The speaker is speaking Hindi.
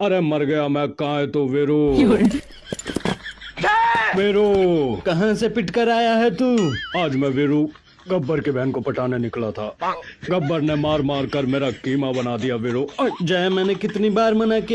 अरे मर गया मैं कहा है तो वेरू? वेरू! कहाँ से पिट कर आया है तू? आज मैं वेरू गब्बर की बहन को पटाने निकला था। गब्बर ने मार मार कर मेरा कीमा बना दिया वेरू। जय मैंने कितनी बार मना किया?